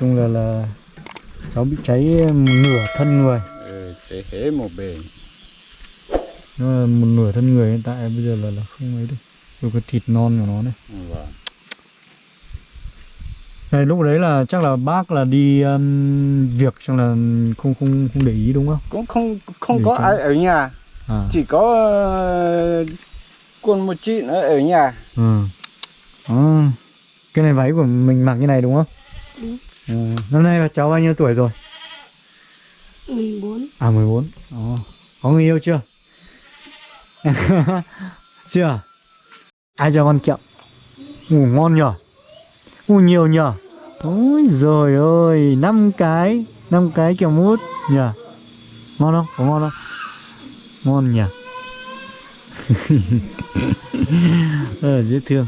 chung là là cháu bị cháy nửa thân người. Ừ, sẽ hế một bề. Nó là một nửa thân người hiện tại bây giờ là là không ấy được. Rồi cái thịt non của nó này. Vâng. Này lúc đấy là chắc là bác là đi um, việc xong là không không không để ý đúng không? Cũng không không Để có cho- ai ở nhà. À. Chỉ có ờ, con một chị nữa ở nhà. Ừ. à. cái này váy của mình mặc như này đúng không? Đúng. Ừ. năm nay là cháu bao nhiêu tuổi rồi? 14 à 14 Ồ. có người yêu chưa? Chưa ai cho con kẹo ngủ ngon nhở? Ngủ nhiều nhở? Ôi rồi ơi năm cái năm cái kẹo mút nhở? Ngon không? Có ngon không? Ngon nhỉ ờ dễ thương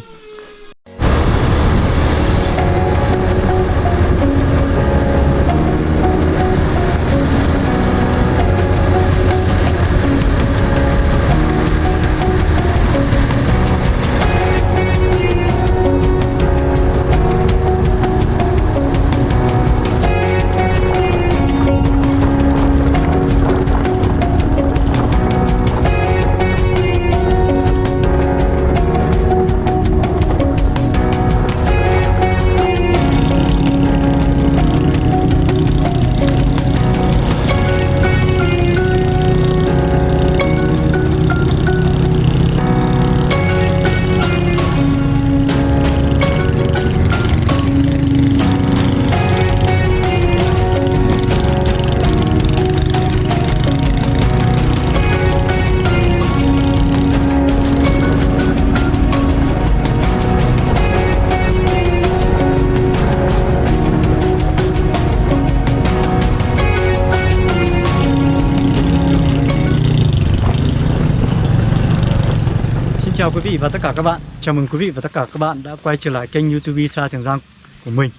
vị và tất cả các bạn Chào mừng quý vị và tất cả các bạn đã quay trở lại kênh youtube Sa Trường Giang của mình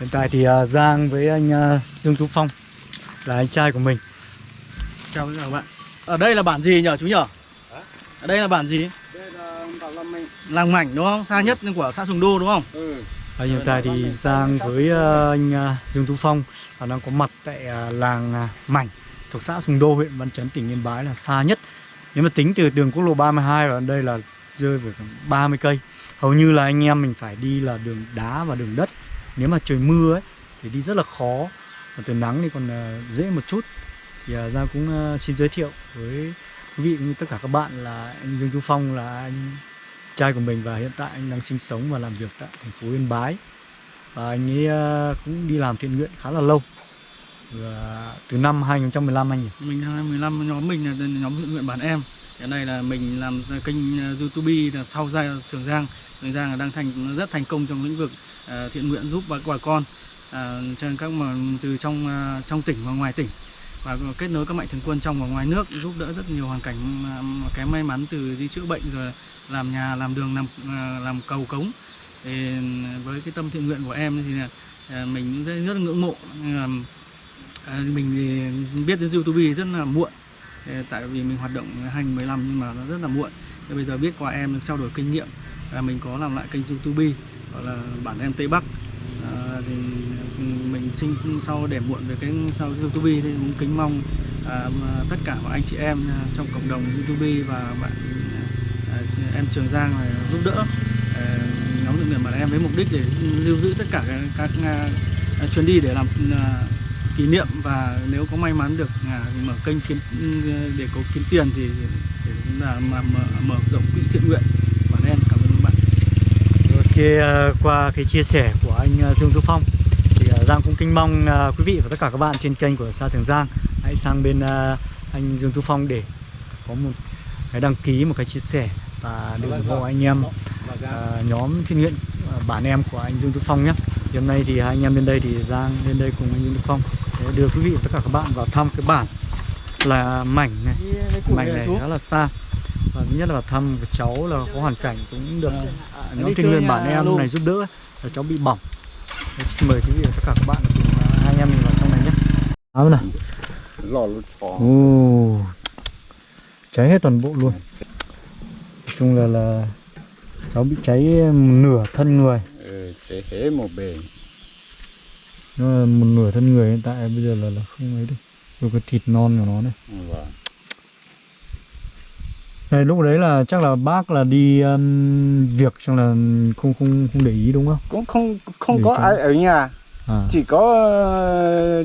Hiện tại thì à, Giang với anh à, Dương Tú Phong là anh trai của mình Chào các bạn Ở đây là bản gì nhở chú nhở? Ở đây là bản gì? đây là bảo là mình Làng Mảnh đúng không? Xa nhất của xã Sùng Đô đúng không? ừ. Và hiện tại thì Giang với à, anh à, Dương Tú Phong là đang có mặt tại à, làng à, Mảnh thuộc xã Sùng Đô, huyện Văn Chấn, tỉnh Yên Bái là xa nhất Nếu mà tính từ đường quốc lộ 32 vào đây là rơi vào khoảng 30 cây. Hầu như là anh em mình phải đi là đường đá và đường đất. Nếu mà trời mưa ấy, thì đi rất là khó. Còn trời nắng thì còn ờ, dễ một chút. Thì ra Giang cũng ờ, xin giới thiệu với quý vị cũng như tất cả các bạn là anh Dương Chu Phong là anh trai của mình và hiện tại anh đang sinh sống và làm việc tại thành phố Yên Bái. Và anh ấy ờ, cũng đi làm thiện nguyện khá là lâu. Và từ năm 2015 anh nhỉ Mình 2015 nhóm mình là nhóm thiện nguyện bản em. Hiện nay là mình làm kênh ờ, youtube là sau ra Trường Giang. Trường Giang là đang thành rất thành công trong lĩnh vực ờ, thiện nguyện giúp bà, bà con ờ, à, trên các mà từ trong trong tỉnh và ngoài tỉnh. Và kết nối các mạnh thường quân trong và ngoài nước giúp đỡ rất nhiều hoàn cảnh kém may mắn từ đi chữa bệnh rồi làm nhà làm đường làm làm cầu cống. Thì với cái tâm thiện nguyện của em thì là mình rất, rất ngưỡng mộ. Mình biết đến youtube rất là muộn tại vì mình hoạt động 2015 nhưng mà nó rất là muộn. Thế bây giờ biết qua em trao đổi kinh nghiệm là mình có làm lại kênh youtube gọi là bản em tây bắc. À, thì mình sinh sau để muộn về cái sau youtube thì cũng kính mong à, tất cả mọi anh chị em trong cộng đồng youtube và bạn à, em trường giang này giúp đỡ à, nhóm thiện nguyện bản em với mục đích để lưu giữ tất cả các, các chuyến đi để làm à, kỷ niệm và nếu có may mắn được à, mở kênh kiếm ừ, để có kiếm tiền thì để chúng ta mà mở, mở rộng quỹ thiện nguyện. Bản em cảm ơn các bạn. Ok, à, qua cái chia sẻ của anh à, Dương Tú Phong thì à, Giang cũng kính mong quý vị và tất cả các bạn trên kênh của Sa Thường Giang hãy sang bên anh Dương Tú Phong để có một cái đăng ký, một cái chia sẻ và để ủng hộ anh em uh, nhóm thiện nguyện uh, bản em của anh Dương Tú Phong nhé. Thì hôm nay thì hai anh em lên đây thì Giang lên đây cùng anh Dương Tú Phong để đưa quý vị và tất cả các bạn vào thăm cái bản là mảnh này. Mảnh này khá là xa. Và thứ nhất là vào thăm cái cháu là có hoàn cảnh cũng được à, nhóm niên chơi bản em này giúp đỡ là cháu bị bỏng. Đấy, xin mời quý vị tất cả các bạn cùng à, hai anh em mình vào trong này nhé. Áo nào lò lụt phò. Ồ. Cháy hết toàn bộ luôn. Nói chung là là cháu bị cháy nửa thân người. Ừ, sẽ hế một bề nó là một nửa thân người hiện tại bây giờ là là không ấy được. Rồi cái thịt non của nó này. Vâng. Này lúc đấy là chắc là bác là đi um, việc xong là không không không để ý đúng không? Cũng không không Để có cho- ai ở nhà. À. Chỉ có ờ,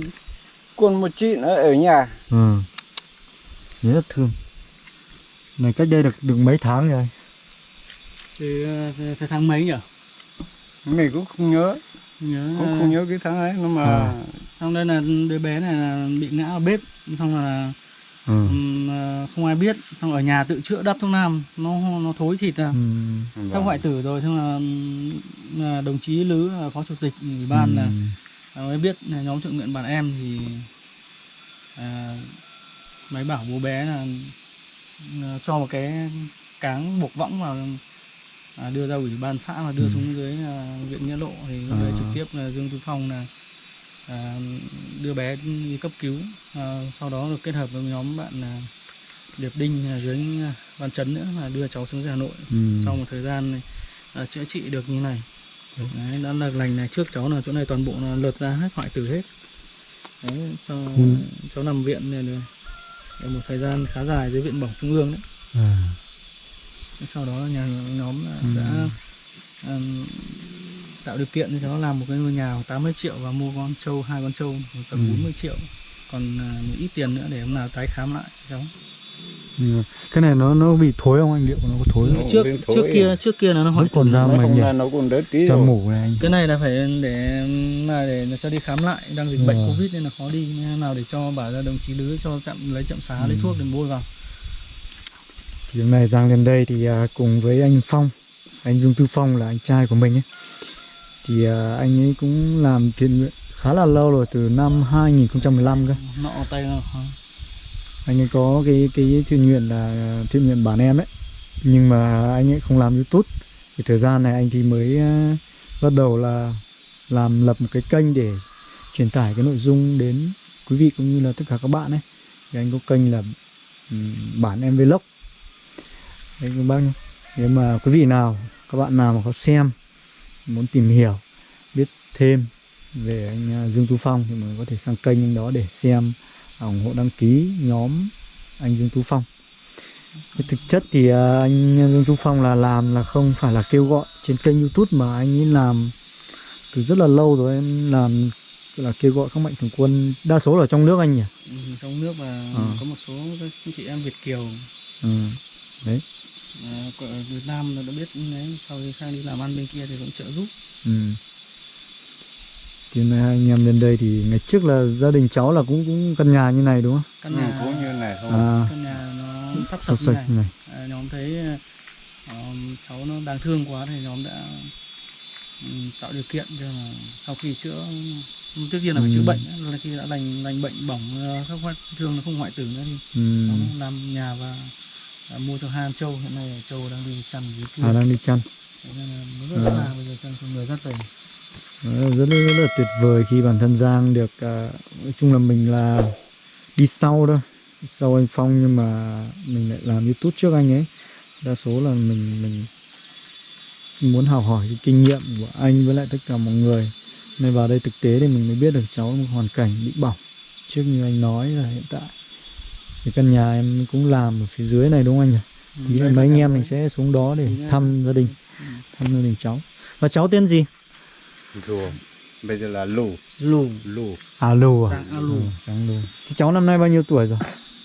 con một chị nữa ở nhà. Ừ. rất là thương. Này cách đây được được mấy tháng rồi Thì ờ, tháng mấy nhỉ? mình cũng không nhớ Nhớ cũng ờ, không nhớ cái tháng ấy nhưng mà À. xong đây là đứa bé này là bị ngã ở bếp xong là ừ. ờ, không ai biết xong ở nhà tự chữa đắp thuốc nam nó nó thối thịt ra Ừ. Sau hoại tử rồi xong là, là đồng chí lứ là phó chủ tịch ủy ban là Ừ. à, mới biết là nhóm thượng nguyện bản em thì à, máy bảo bố bé là à, cho một cái cáng buộc võng vào à, đưa ra ủy ban xã và đưa Ừ. xuống dưới à, viện nghĩa lộ thì À. trực tiếp là dương tú phong là à, đưa bé đi cấp cứu à, sau đó được kết hợp với nhóm bạn là điệp đinh ở dưới à, văn chấn nữa là đưa cháu xuống dưới hà nội Ừ. sau một thời gian này, à, chữa trị được như này đấy, đã là lành này trước cháu là chỗ này toàn bộ là lượt ra hết hoại tử hết đấy, sau Ừ. cháu nằm viện này, này, được một thời gian khá dài dưới viện bỏng trung ương đấy à. Sau đó nhà nhóm là Ừ. đã ừm, tạo điều kiện cho cháu làm một cái ngôi nhà 80 triệu và mua con trâu hai con trâu tầm Ừ. 40 triệu còn à, một ít tiền nữa để hôm nào tái khám lại cho cháu Ừ. cái này nó nó bị thối không anh liệu nó có thối không Nó trước bên trước thối. kia trước kia là nó hoại vẫn còn ra nhỉ là nó còn đỡ tí cho rồi mủ này anh cái này là phải để là để cho đi khám lại đang dịch bệnh Ờ. covid nên là khó đi Nên nào để cho bảo ra đồng chí lứa cho chậm lấy chậm xá lấy Ừ. thuốc để bôi vào thì hôm nay Giang lên đây thì à, cùng với anh Phong anh Dương Tư Phong là anh trai của mình ấy. Thì à, anh ấy cũng làm thiện nguyện khá là lâu rồi từ năm 2015 cơ. Nọ tay nó anh ấy có cái cái thiện nguyện là thiện nguyện bản em ấy. Nhưng mà anh ấy không làm YouTube. Thì thời gian này anh thì mới à, bắt đầu là làm lập một cái kênh để truyền tải cái nội dung đến quý vị cũng như là tất cả các bạn ấy. Thì anh có kênh là ừm, bản em vlog đấy các bác nhé nếu mà quý vị nào các bạn nào mà có xem muốn tìm hiểu biết thêm về anh à, Dương Tú Phong thì mình có thể sang kênh anh đó để xem à, ủng hộ đăng ký nhóm anh Dương Tú Phong thực chất thì à, anh Dương Tú Phong là làm là không phải là kêu gọi trên kênh YouTube mà anh ấy làm từ rất là lâu rồi anh làm là kêu gọi các mạnh thường quân đa số là trong nước anh nhỉ Ừ, trong nước và Ờ. có một số các chị em Việt kiều ừ. đấy à, của Việt Nam là đã biết đấy sau khi sang đi làm ăn bên kia thì cũng trợ giúp. Ừ. thì nay hai anh em lên đây thì ngày trước là gia đình cháu là cũng cũng căn nhà như này đúng không? Căn ừ, nhà cũng như này thôi. À. Căn nhà nó sắp sạch sập như này. này. À, nhóm thấy ờ, cháu nó đáng thương quá thì nhóm đã ừm, tạo điều kiện cho là sau khi chữa trước tiên là phải chữa Ừ. bệnh đã, là khi đã lành lành bệnh bỏng ờ, các hoại thương nó không hoại tử nữa thì ừ. nó làm nhà và đã mua cho hai con trâu hiện nay trâu đang đi chăn dưới kia. À đang đi chăn. Nên là rất À. bây giờ chăn không người Đó là rất, là- rất là tuyệt vời khi bản thân Giang được à, nói chung là mình là đi sau đi sau anh Phong nhưng mà mình lại làm YouTube trước anh ấy. Đa số là mình mình muốn học hỏi cái kinh nghiệm của anh với lại tất cả mọi người. Nên vào đây thực tế thì mình mới biết được cháu một hoàn cảnh bị bỏng. Trước như anh nói là hiện tại thì căn nhà em cũng làm ở phía dưới này đúng không anh nhỉ? Tí nữa Đây mấy là anh em mình sẽ xuống đó để Tí thăm gia đình, Ừ. thăm gia đình cháu. Và cháu tên gì? rồi bây giờ là lù lù lù À Lù à? Giang A Lù. Ừ, Giang Lù. Thì cháu năm nay bao nhiêu tuổi rồi?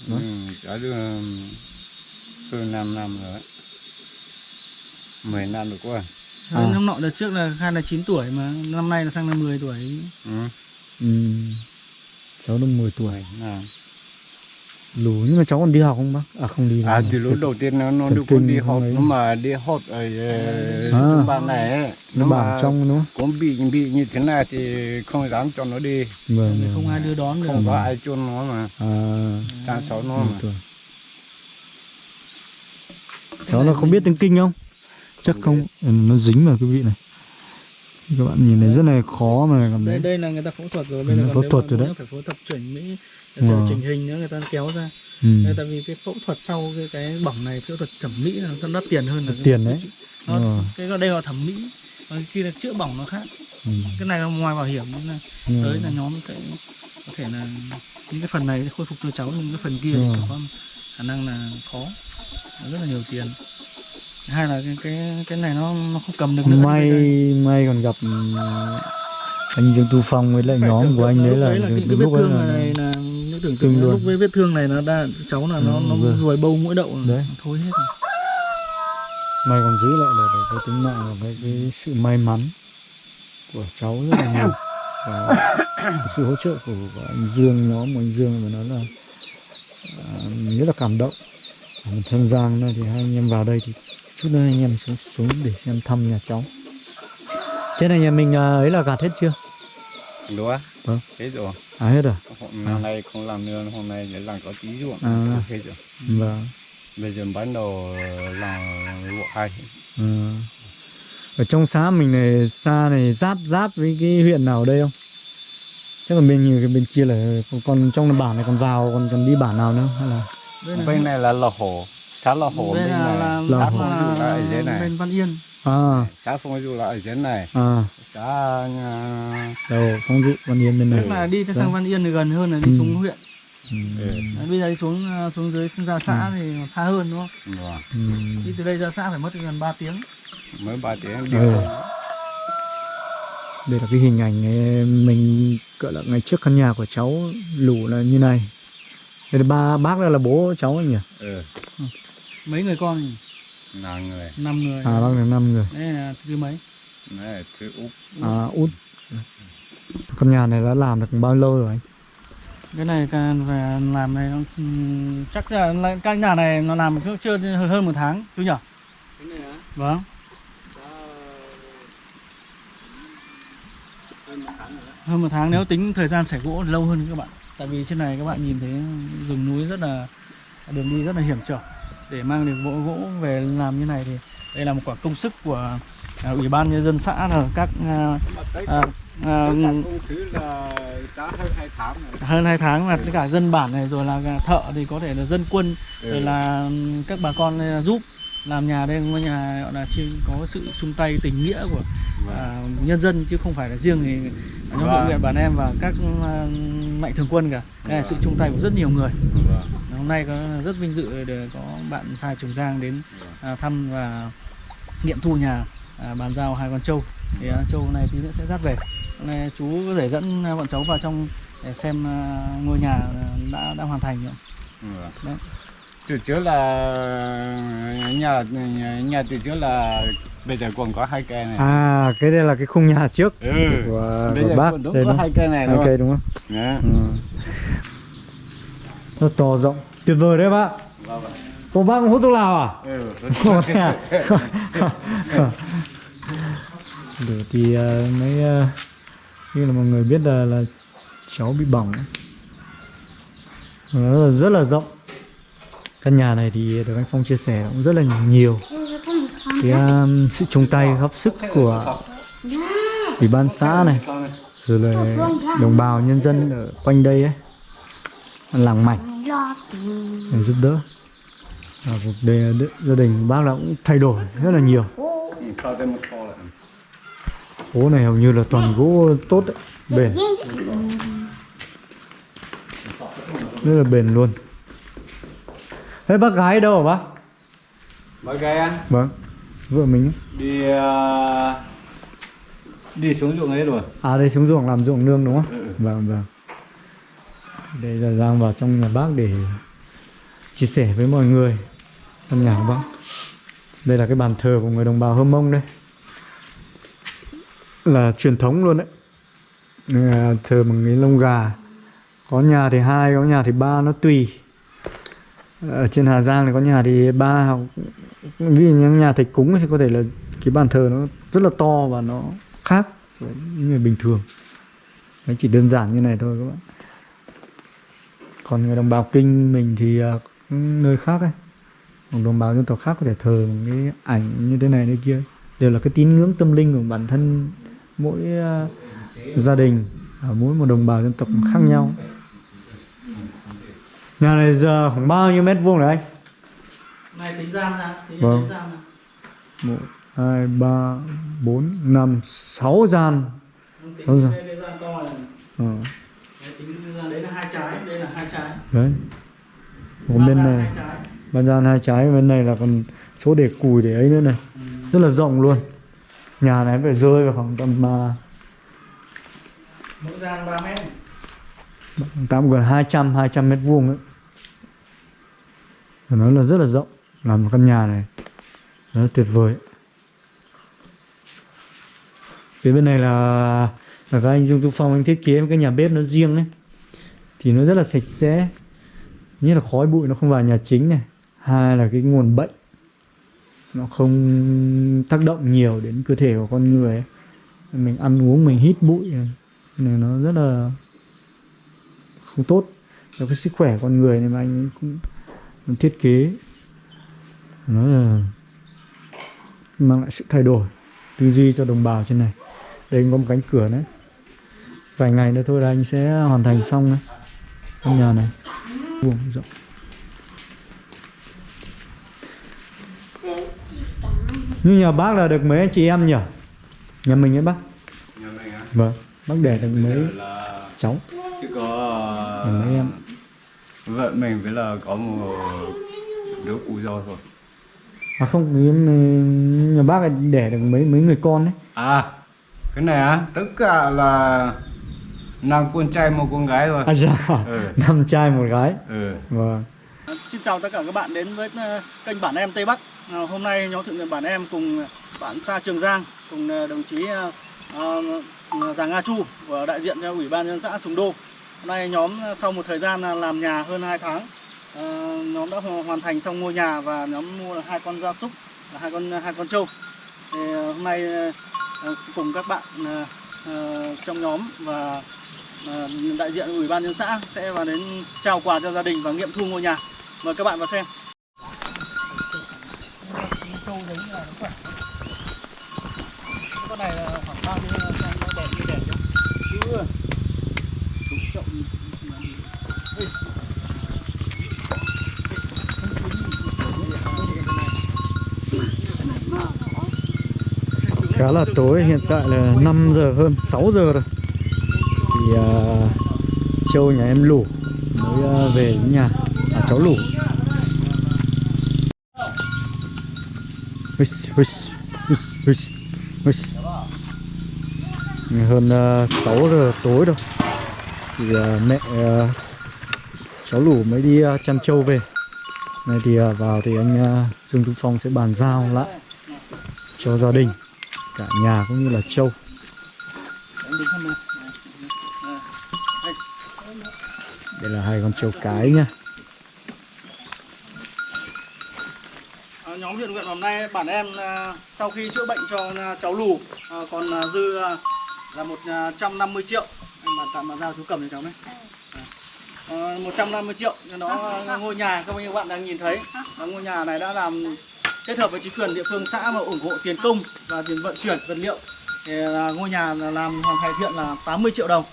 ừ, đã được hơn 5 năm rồi đấy 10 năm rồi quá À. năm nọ đợt trước là khai là 9 tuổi mà năm nay là sang là 10 tuổi ừ. Ừ. Cháu được 10 tuổi. 10 Lù nhưng mà cháu còn đi học không bác? À không đi. À thì lúc đầu tiên nó nó được con đi không học ấy. nó mà đi học ở ờ, À. trung ban này ấy. nó mà bảo trong không? cũng bị bị như thế này thì không dám cho nó đi Vâng. Vâng. không ai đưa đón được không có ai chôn nó mà À, cha cháu nó 10 mà tuổi. Cháu nó không biết tiếng kinh không? Chắc Không không. Ừ, nó dính vào cái vị này. Các bạn nhìn thấy rất là khó mà cảm đây thấy. đây là người ta phẫu thuật rồi Ừ, bây giờ phẫu thuật rồi đấy. phải phẫu thuật chuẩn mỹ Wow. wow. chỉnh hình nữa người ta kéo ra Ừ. Nên tại vì cái phẫu thuật sau cái, cái bỏng này phẫu thuật thẩm mỹ là nó đắt tiền hơn là tiền đấy. nó, Ờ. cái đây là thẩm mỹ còn khi là chữa bỏng nó khác ừ. cái này là ngoài bảo hiểm nên là Ừ. tới là nhóm sẽ có thể là những cái phần này khôi phục cho cháu nhưng cái phần kia Ừ. thì có khả năng là khó rất là nhiều tiền hai là cái cái cái này nó nó không cầm được nữa may may còn gặp ừ, anh Dương Tu Phong với lại nhóm của anh đấy lúc là đấy là cái, cái vết thương là này là những tưởng tượng lúc với vết thương này nó đa cháu là nó Ừ, nó vâng. ruồi bâu mũi đậu Đấy. nó thối hết rồi. may còn giữ lại được cái tính mạng và cái, cái sự may mắn của cháu rất là nhiều và sự hỗ trợ của, của anh Dương nhóm của anh Dương mà nói là à, mình rất là cảm động thân Giang này thì hai anh em vào đây thì chút nữa anh em xuống xuống để xem thăm nhà cháu. Trên này nhà mình à, ấy là gạt hết chưa? Lúa Vâng. hết rồi. À hết rồi. Hôm năm nay không làm nữa hôm nay để làm có tí ruộng. À. hết rồi. Vâng. Bây giờ bắt đầu làm ruộng hai. Ừ. Ở trong xã mình này xa này giáp giáp với cái huyện nào ở đây không? Chắc là bên cái bên kia là còn, trong bản này còn vào còn còn đi bản nào nữa hay là? Bên này là lò hổ xã hổ đây bên là, này là, là, Hổ. Phong Dụ là ở dưới là này. bên Văn Yên à xã phong du là ở dưới này à xã à, đầu phong dụ văn yên bên tức này. là đi sang Vâng. Văn Yên thì gần hơn là đi Ừ. xuống huyện Ừ. Ừ. Đấy, bây giờ đi xuống à, xuống dưới ra xã thì còn xa hơn đúng không vâng. Ừ. đi từ đây ra xã phải mất gần 3 tiếng mới ba tiếng Ừ. điều Đây là cái hình ảnh ấy, mình gọi là ngày trước căn nhà của cháu lũ là như này. Đây là ba bác đây là bố cháu anh nhỉ? ừ. Mấy người con nhỉ? là người. Năm người. À bác là năm người. đây là thứ mấy? Này là thứ úc À út. Căn nhà này đã làm được bao lâu rồi anh? cái này phải làm này nó ừm, chắc là căn nhà này nó làm chưa chưa hơn một tháng chú nhỉ vâng. Hơn một tháng nếu tính thời gian xẻ gỗ thì lâu hơn các bạn. Tại vì trên này các bạn nhìn thấy rừng núi rất là đường đi rất là hiểm trở để mang được gỗ gỗ về làm như này thì đây là một quả công sức của à, ủy ban nhân dân xã là các à, à, à, giá hơn hai tháng là tất cả dân bản này rồi là thợ thì có thể là dân quân rồi là các bà con đây giúp làm nhà đây ngôi nhà gọi là có sự chung tay tình nghĩa của à, nhân dân chứ không phải là riêng thì nhóm hội Vâng. nguyện bản em và các à, mạnh thường quân cả. Đây là sự chung tay của rất nhiều người hôm nay có rất vinh dự để có bạn Sai Trường Giang đến à, thăm và nghiệm thu nhà à, bàn giao hai con trâu thì à, trâu này tí nữa sẽ dắt về hôm nay chú có thể dẫn à, bọn cháu vào trong để xem à, ngôi nhà đã đã hoàn thành rồi. Đấy. từ trước là nhà nhà, từ trước là bây giờ còn có hai cây này À cái đây là cái khung nhà trước ừ. của, bây của giờ bác còn đúng đây có hai cây này hai cây đúng không? Đó. Ừ. Nó to rộng tuyệt vời đấy bác Vâng, bác cũng hút thuốc lào à? Ừ. Để thì ờ, mấy ờ, như là mọi người biết là là cháu bị bỏng nó rất là rộng. Căn nhà này thì được anh Phong chia sẻ cũng rất là nhiều. Cái um, sự chung tay góp sức của ủy ban xã này rồi là đồng bào nhân dân ở quanh đây ấy làng mảnh để giúp đỡ. Và cuộc đời gia đình bác là cũng thay đổi rất là nhiều. Phố này hầu như là toàn gỗ tốt đấy, bền. Rất là bền luôn. Thế bác gái đâu hả bác? Bác gái ăn. Vâng vợ mình đi ờ, đi xuống ruộng ấy rồi. À đây xuống ruộng làm ruộng nương đúng không? Ừ. vâng vâng đây là giang vào trong nhà bác để chia sẻ với mọi người. Căn nhà của bác đây là cái bàn thờ của người đồng bào hơ mông đây. Là truyền thống luôn đấy. À, thờ bằng cái lông gà. Có nhà thì hai có nhà thì ba nó tùy. Ở trên Hà Giang thì có nhà thì ba hoặc ví dụ như nhà thầy cúng thì có thể là cái bàn thờ nó rất là to và nó khác với những người bình thường. Nó chỉ đơn giản như này thôi các bạn còn người đồng bào kinh mình thì à, nơi khác ấy. Còn đồng bào dân tộc khác có thể thờ một cái ảnh như thế này thế kia đều là cái tín ngưỡng tâm linh của bản thân mỗi à, gia đình ở mỗi một đồng bào dân tộc khác nhau. Nhà này giờ khoảng bao nhiêu mét vuông rồi anh? Này tính gian ra tính Vâng. gian ra. Một hai ba bốn năm sáu gian. Sáu đây tính ra đấy là hai trái đây là hai trái. Đấy. Còn bên này ban gian hai trái bên này là còn chỗ để cùi để ấy nữa này. Ừ. rất là rộng luôn. Nhà này phải rơi vào khoảng tầm uh, mỗi gian 3 mét. tạm gần 200 200 mét vuông đấy Phải nói là rất là rộng. Làm một căn nhà này. Rất là tuyệt vời. Phía bên này là và các anh Dung Tu Phong anh thiết kế một cái nhà bếp nó riêng ấy, thì nó rất là sạch sẽ. Nhất là khói bụi nó không vào nhà chính này, hai là cái nguồn bệnh, nó không tác động nhiều đến cơ thể của con người ấy. mình ăn uống mình hít bụi này này nó rất là không tốt cho cái sức khỏe con người này mà anh cũng cũng thiết kế. Nó là mang lại sự thay đổi, tư duy cho đồng bào trên này. Đây có một cánh cửa đấy vài ngày nữa thôi là anh sẽ hoàn thành xong đấy căn nhà này. Vuông rộng. Như nhà bác là được mấy anh chị em nhỉ? Nhà mình ấy bác? Nhà mình á? Vâng. Bác đẻ được mấy là cháu? Chỉ có Nhà mấy em. Vợ mình với là có một đứa cụ dâu thôi. À không nhà bác đẻ được mấy mấy người con đấy à cái này á tất cả là năm con trai một con gái rồi à dạ. Ừ. năm trai một gái. Ừ. Vâng. Xin chào tất cả các bạn đến với ờ, kênh Bản Em Tây Bắc. À, Hôm nay nhóm thượng nguyện Bản Em cùng bạn Sa Trường Giang Cùng ờ, đồng chí ờ, ờ, Giàng Nga Chu của đại diện cho Ủy ban nhân dân xã Sùng Đô. Hôm nay nhóm ờ, sau một thời gian làm nhà hơn 2 tháng ờ, Nhóm đã hoàn thành xong ngôi nhà và nhóm mua hai con gia súc là hai con hai con trâu. Thì ờ, hôm nay ờ, cùng các bạn ờ, ờ, trong nhóm và ờ, đại diện ủy ban nhân xã sẽ vào đến trao quà cho gia đình và nghiệm thu ngôi nhà. Mời các bạn vào xem. Con này là khoảng bao nhiêu xem nó đẹp như đẹp chứ đúng trọng khá là tối hiện tại là 5 giờ hơn 6 giờ rồi thì uh, châu nhà em lủ mới uh, về nhà. À, cháu lủ. Hơn ờ, uh, 6 giờ tối rồi. Thì uh, mẹ uh, cháu lủ mới đi uh, chăn trâu về. Này thì uh, vào thì anh uh, Dương Tú Phong sẽ bàn giao lại cho gia đình cả nhà cũng như là trâu là hai con trâu cái nhá. À, nhóm huyện nguyện hôm nay bản em à, sau khi chữa bệnh cho à, cháu lù còn dư là 150 triệu. Em bàn tạm bàn giao chú cầm cho cháu này à, 150 triệu. Cho nó ngôi nhà các bạn đang nhìn thấy. À, ngôi nhà này đã làm kết hợp với chính quyền địa phương xã mà ủng hộ tiền công và tiền vận chuyển vật liệu. Thì là ngôi nhà là làm hoàn thành thiện là 80 triệu đồng.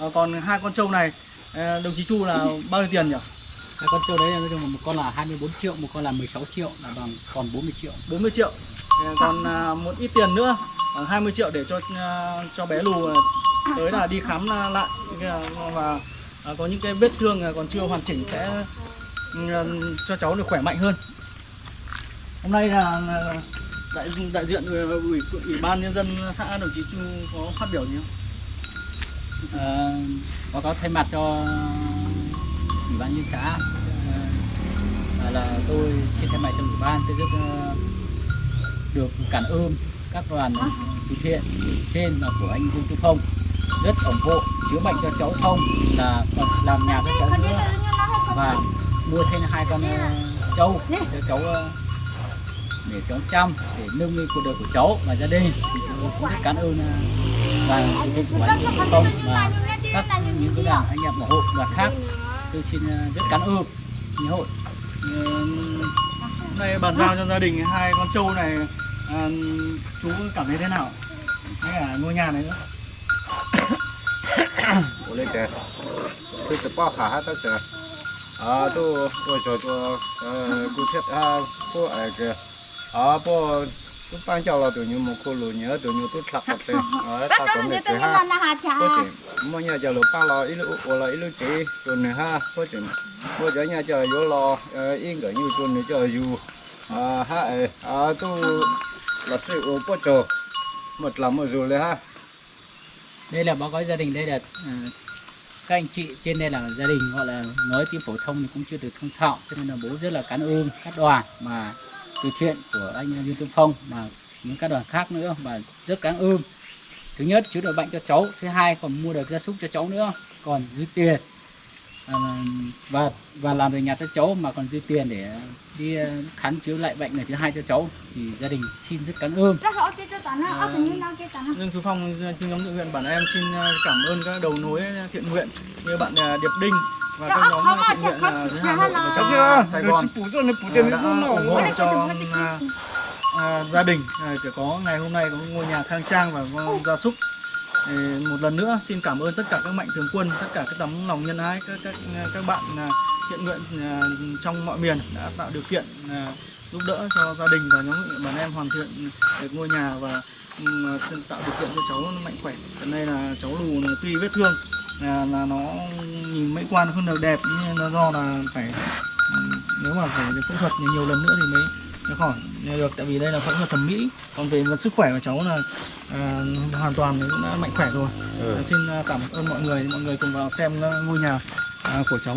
À, còn hai con trâu này đồng chí Chu là bao nhiêu tiền nhỉ Hai con trâu đấy là nói chung là một con là 24 triệu, một con là 16 triệu là bằng còn 40 triệu. 40 triệu Thì còn à, một ít tiền nữa khoảng 20 triệu để cho à, cho bé lù à, tới là đi khám lại và có những cái vết thương còn chưa hoàn chỉnh sẽ ừ, cho cháu được khỏe mạnh hơn hôm nay là, đại đại diện ủy, ủy ban nhân dân xã đồng chí Chu có phát biểu gì không? Ờ, báo cáo thay mặt cho ủy ban nhân xã. À, là tôi xin thay mặt cho ủy ban tôi rất ờ, được cảm ơn các đoàn từ thiện trên là của anh Dương Tư Phong. Rất ủng hộ chữa bệnh cho cháu xong là còn làm nhà cho cháu nữa. Và mua thêm hai con ờ, trâu cho cháu để cháu chăm để nâng lên cuộc đời của cháu và gia đình. Thì tôi cũng rất cảm ơn và chủ tịch của anh Dương Tư Phong và các những cái đảng anh em của hội đoàn khác tôi xin ờ, rất cảm ơn những hội Ừ, hôm nay bàn giao cho gia đình hai con trâu này à, chú cảm thấy thế nào? Hay cả ngôi nhà này nữa? 我来讲，都是包哈都是，啊都我叫做呃古铁啊不那个啊不 tu ban cho là tụi nhiều một cô lùi nhớ tụi nhiều tu thật thật thế ở ta cũng được thế ha. có chỉ mỗi nhà chờ lùi ba lò ít lũ ủa là ít lũ chỉ tụi này ha có chỉ mỗi giờ nhà chờ vô lò yên cả nhiều tụi này chờ dù. À ha ờ, ờ, à tu là sự ủa bớt chờ một là một rồi đấy ha. Đây là báo cáo gia đình đây là các anh chị trên đây là gia đình gọi là nói tiếng phổ thông thì cũng chưa được thông thạo cho nên là bố rất là cảm ơn các đoàn mà từ thiện của anh Dương Tuấn Phong mà những các đoàn khác nữa mà rất cảm ơn. Thứ nhất chữa được bệnh cho cháu. Thứ hai còn mua được gia súc cho cháu nữa. Còn dư tiền. À, và và làm được nhà cho cháu mà còn dư tiền để đi ờ, khám chữa lại bệnh này thứ hai cho cháu. Thì gia đình xin rất cảm ơn. Nó Dương Tú Phong, chương nhóm thiện nguyện bản em xin ờ, cảm ơn các đầu nối thiện nguyện. Như bạn Điệp Đinh và nhóm ờ, thiện nguyện ờ, dưới Hà Nội và trong ờ, Sài Gòn. Ờ, đã. ủng hộ cho gia đình để có ngày hôm nay có ngôi nhà khang trang và có gia súc. Một lần nữa xin cảm ơn tất cả các mạnh thường quân, tất cả các tấm lòng nhân ái, các các các bạn thiện nguyện trong mọi miền đã tạo điều kiện giúp đỡ cho gia đình và nhóm nguyện bản em hoàn thiện được ngôi nhà và tạo điều kiện cho cháu mạnh khỏe. Hiện nay là cháu lù tuy vết thương là, là nó nhìn mỹ quan không được đẹp nhưng nó do là phải nếu mà phải phẫu thuật nhiều, lần nữa thì mới mới khỏi được. Tại vì đây là phẫu thuật thẩm mỹ. Còn về mặt sức khỏe của cháu là à, hoàn toàn cũng đã mạnh khỏe rồi. À, xin à, cảm ơn mọi người. Mọi người cùng vào xem à, ngôi nhà à, của cháu.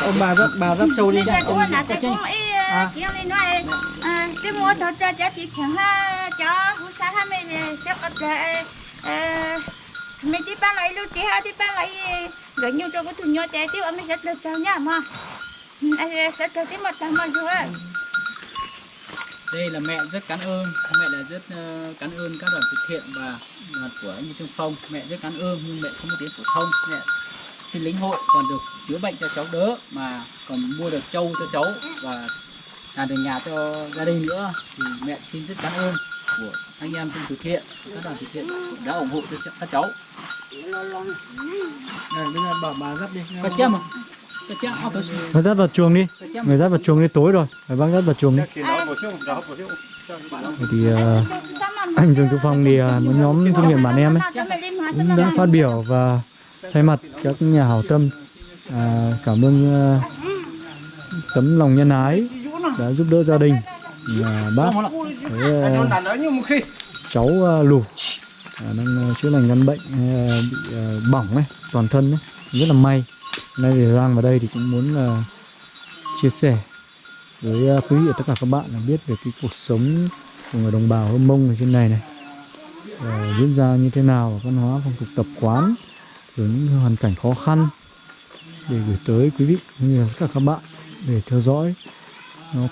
Ông bà dắt bà dắt trâu đi. Kiểu này nói tôi mua thật ra chị chẳng ha cho hú sa ha mình sẽ có thể mình đi bán lại luôn chị ha đi bán lại gần như cho cái thùng nhỏ trẻ tiêu mình sẽ được chào nha mà. Ừ, anh sẽ được tiếp một lần mà rồi. Đây là mẹ rất cảm ơn mẹ là rất ờ, cảm ơn các đoàn từ thiện và của anh Trương Phong. Mẹ rất cảm ơn nhưng mẹ không có tiếng phổ thông. Mẹ xin lĩnh hội còn được chữa bệnh cho cháu đỡ mà còn mua được trâu cho cháu và làm được nhà cho gia đình nữa. Thì mẹ xin rất cảm ơn của anh em trong từ thiện các đoàn từ thiện đã ủng hộ cho ch- các cháu. Này, bây giờ bảo bà dắt đi. Có chém có Người dắt vào chuồng đi. Người dắt vào chuồng đi tối rồi. Phải bác dắt vào chuồng đi. Thì nó ờ, anh Dương Tú Phong thì một nhóm thương nguyện bản em ấy cũng đã phát biểu và thay mặt các nhà hảo tâm à, cảm ơn ờ, tấm lòng nhân ái đã giúp đỡ gia đình nhà bác. Là như một khi. cháu ờ, lù. À, đang ờ, chữa lành căn bệnh ờ, bị ờ, bỏng ấy toàn thân ấy. Rất là may. Nay thì Giang vào đây thì cũng muốn ờ, chia sẻ với ờ, quý vị và tất cả các bạn là biết về cái cuộc sống của người đồng bào Hơ Mông ở trên này này. Ờ, diễn ra như thế nào văn hóa phong tục tập quán rồi những hoàn cảnh khó khăn để gửi tới quý vị cũng như là tất cả các bạn để theo dõi. Nó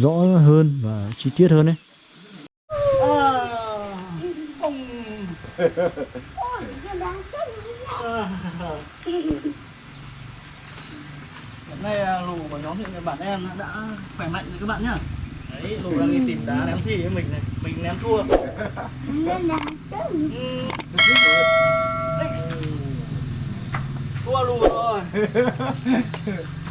rõ hơn và chi tiết hơn đấy Hiện nay à, lù của nhóm thiện bản em đã khỏe mạnh rồi các bạn nhá. Đấy, lù đang đi tìm đá. Ném thi với mình này Mình ném thua. Ừ. Thua lù rồi